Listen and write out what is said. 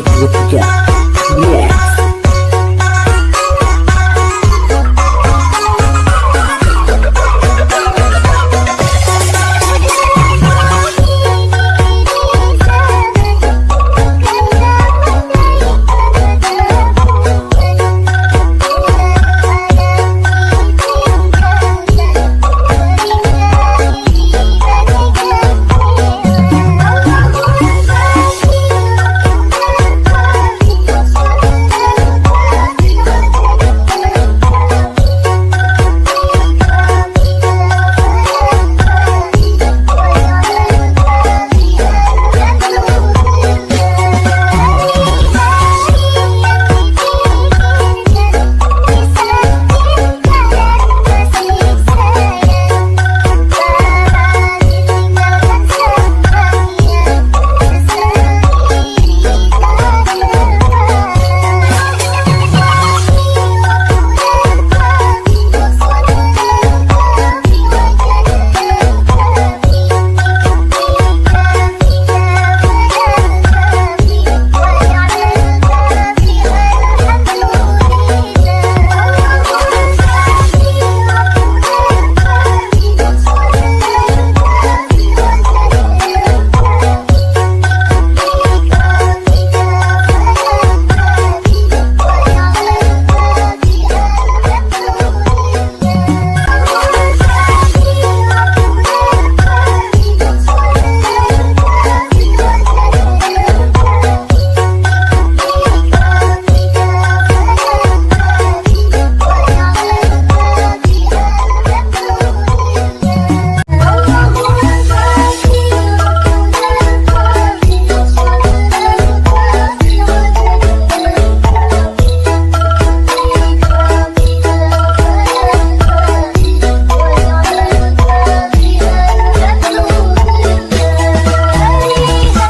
Спасибо